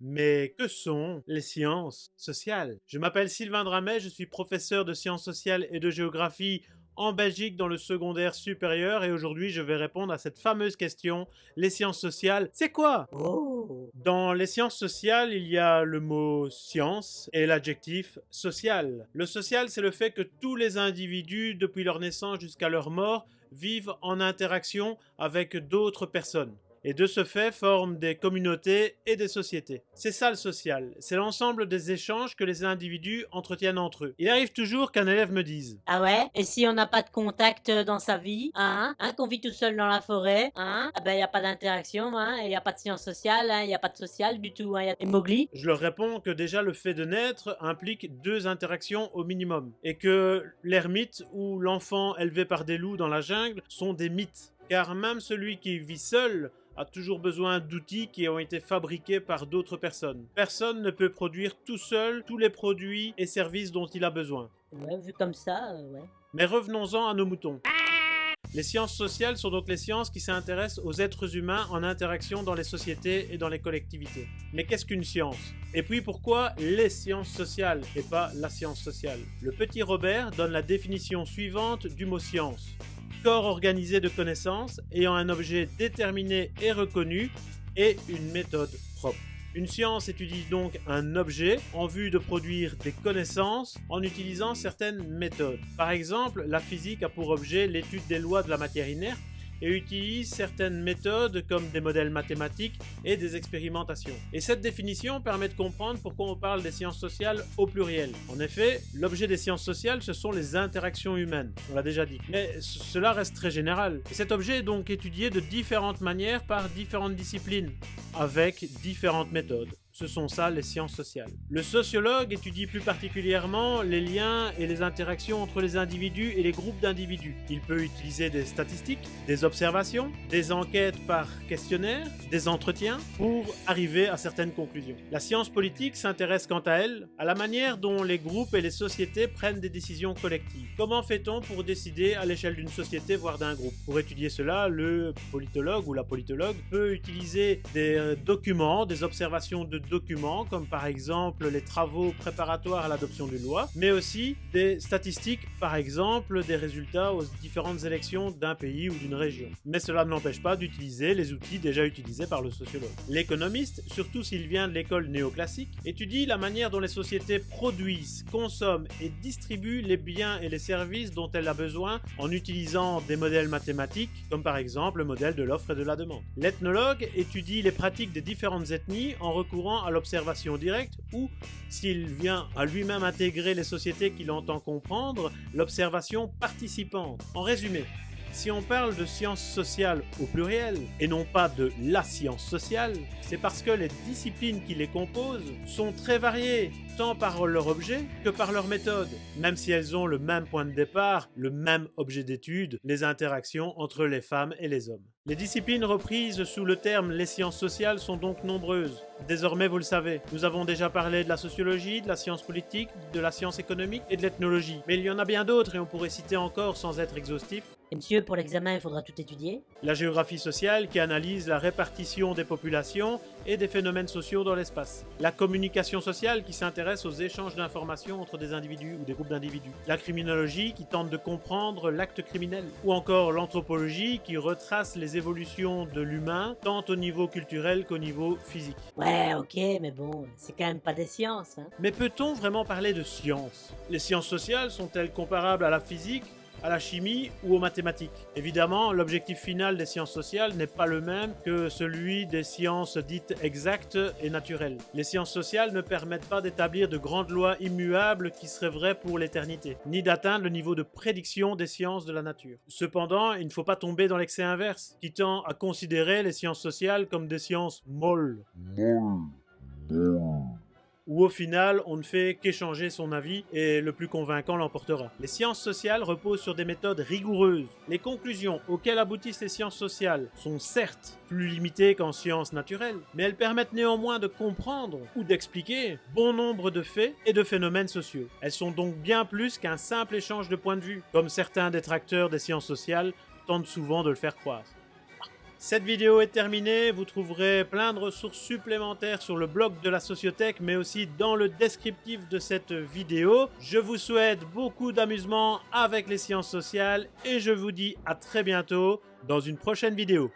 Mais que sont les sciences sociales? Je m'appelle Sylvain Dramet, je suis professeur de sciences sociales et de géographie en Belgique dans le secondaire supérieur et aujourd'hui je vais répondre à cette fameuse question, les sciences sociales, c'est quoi? Oh! Dans les sciences sociales, il y a le mot science et l'adjectif social. Le social, c'est le fait que tous les individus, depuis leur naissance jusqu'à leur mort, vivent en interaction avec d'autres personnes et de ce fait forment des communautés et des sociétés. C'est ça le social, c'est l'ensemble des échanges que les individus entretiennent entre eux. Il arrive toujours qu'un élève me dise Ah ouais? Et si on n'a pas de contact euh, dans sa vie, hein, hein Qu'on vit tout seul dans la forêt, hein Ah ben il n'y a pas d'interaction, hein Il n'y a pas de science sociale, hein Il n'y a pas de social du tout, hein Il y a des Mowgli Je leur réponds que déjà le fait de naître implique deux interactions au minimum. Et que l'ermite ou l'enfant élevé par des loups dans la jungle sont des mythes. Car même celui qui vit seul a toujours besoin d'outils qui ont été fabriqués par d'autres personnes. Personne ne peut produire tout seul tous les produits et services dont il a besoin. Ouais, vu comme ça, euh, ouais. Mais revenons-en à nos moutons. Les sciences sociales sont donc les sciences qui s'intéressent aux êtres humains en interaction dans les sociétés et dans les collectivités. Mais qu'est-ce qu'une science? Et puis pourquoi les sciences sociales et pas la science sociale? Le petit Robert donne la définition suivante du mot science corps organisé de connaissances ayant un objet déterminé et reconnu et une méthode propre. Une science étudie donc un objet en vue de produire des connaissances en utilisant certaines méthodes. Par exemple, la physique a pour objet l'étude des lois de la matière inerte et utilise certaines méthodes comme des modèles mathématiques et des expérimentations. Et cette définition permet de comprendre pourquoi on parle des sciences sociales au pluriel. En effet, l'objet des sciences sociales, ce sont les interactions humaines, on l'a déjà dit. Mais cela reste très général. Et cet objet est donc étudié de différentes manières par différentes disciplines, avec différentes méthodes. Ce sont ça les sciences sociales. Le sociologue étudie plus particulièrement les liens et les interactions entre les individus et les groupes d'individus. Il peut utiliser des statistiques, des observations, des enquêtes par questionnaire, des entretiens pour arriver à certaines conclusions. La science politique s'intéresse quant à elle à la manière dont les groupes et les sociétés prennent des décisions collectives. Comment fait-on pour décider à l'échelle d'une société voire d'un groupe? Pour étudier cela, le politologue ou la politologue peut utiliser des euh, documents, des observations de documents, comme par exemple les travaux préparatoires à l'adoption d'une loi, mais aussi des statistiques, par exemple des résultats aux différentes élections d'un pays ou d'une région. Mais cela ne l'empêche pas d'utiliser les outils déjà utilisés par le sociologue. L'économiste, surtout s'il vient de l'école néoclassique, étudie la manière dont les sociétés produisent, consomment et distribuent les biens et les services dont elles ont besoin en utilisant des modèles mathématiques, comme par exemple le modèle de l'offre et de la demande. L'ethnologue étudie les pratiques des différentes ethnies en recourant à l'observation directe ou, s'il vient à lui-même intégrer les sociétés qu'il entend comprendre, l'observation participante. En résumé, si on parle de sciences sociales au pluriel, et non pas de la science sociale, c'est parce que les disciplines qui les composent sont très variées, tant par leur objet que par leur méthode, même si elles ont le même point de départ, le même objet d'étude, les interactions entre les femmes et les hommes. Les disciplines reprises sous le terme les sciences sociales sont donc nombreuses. Désormais, vous le savez, nous avons déjà parlé de la sociologie, de la science politique, de la science économique et de l'ethnologie. Mais il y en a bien d'autres et on pourrait citer encore sans être exhaustif. Et monsieur, pour l'examen, il faudra tout étudier La géographie sociale qui analyse la répartition des populations et des phénomènes sociaux dans l'espace. La communication sociale qui s'intéresse aux échanges d'informations entre des individus ou des groupes d'individus. La criminologie qui tente de comprendre l'acte criminel. Ou encore l'anthropologie qui retrace les évolutions de l'humain tant au niveau culturel qu'au niveau physique. Ouais, ok, mais bon, c'est quand même pas des sciences, hein Mais peut-on vraiment parler de sciences Les sciences sociales sont-elles comparables à la physique? À la chimie ou aux mathématiques. Évidemment, l'objectif final des sciences sociales n'est pas le même que celui des sciences dites exactes et naturelles. Les sciences sociales ne permettent pas d'établir de grandes lois immuables qui seraient vraies pour l'éternité, ni d'atteindre le niveau de prédiction des sciences de la nature. Cependant, il ne faut pas tomber dans l'excès inverse, qui tend à considérer les sciences sociales comme des sciences molles. Où au final on ne fait qu'échanger son avis et le plus convaincant l'emportera. Les sciences sociales reposent sur des méthodes rigoureuses. Les conclusions auxquelles aboutissent les sciences sociales sont certes plus limitées qu'en sciences naturelles, mais elles permettent néanmoins de comprendre ou d'expliquer bon nombre de faits et de phénomènes sociaux. Elles sont donc bien plus qu'un simple échange de points de vue, comme certains détracteurs des sciences sociales tentent souvent de le faire croire. Cette vidéo est terminée, vous trouverez plein de ressources supplémentaires sur le blog de la Sociothèque, mais aussi dans le descriptif de cette vidéo. Je vous souhaite beaucoup d'amusement avec les sciences sociales et je vous dis à très bientôt dans une prochaine vidéo.